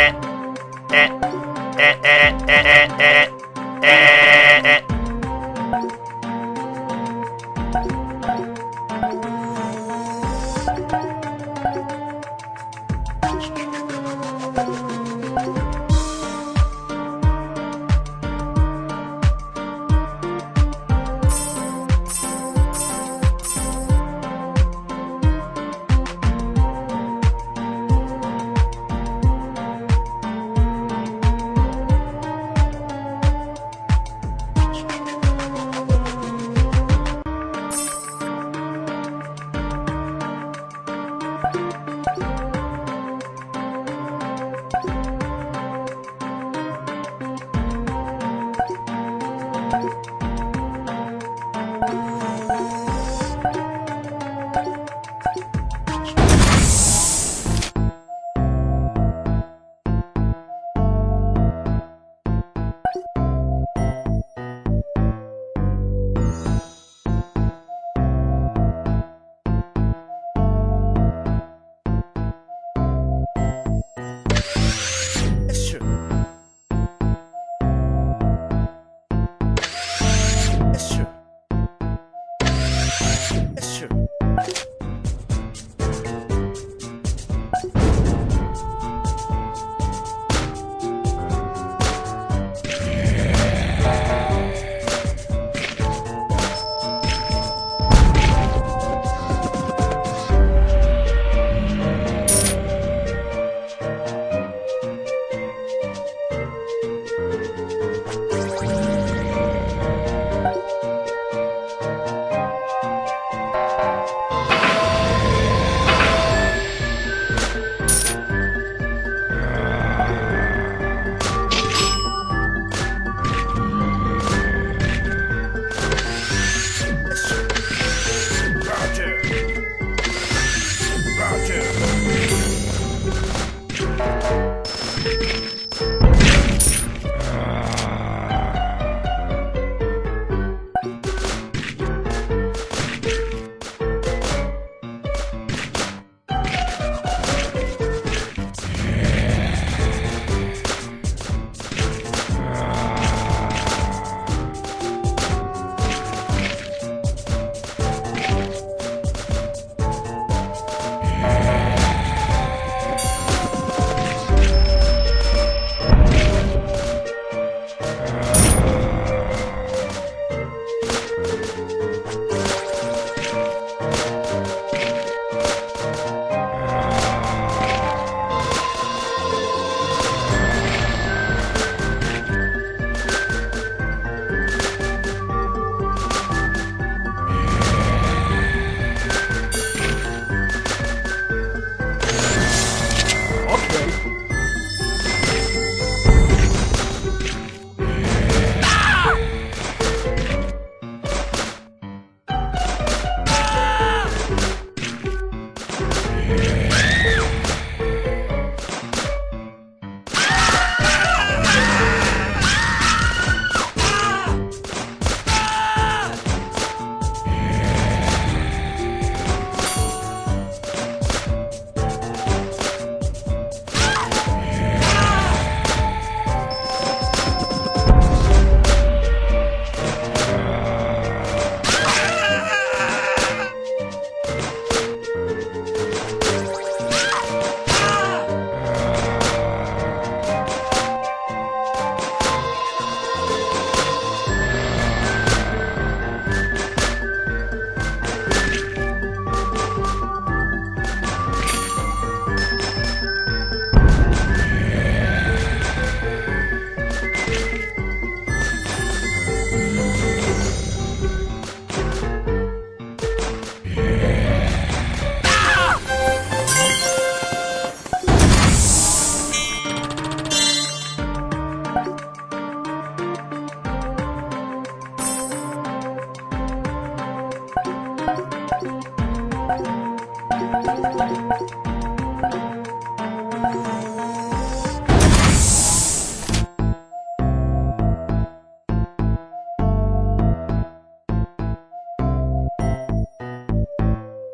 Yeah.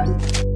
Sure.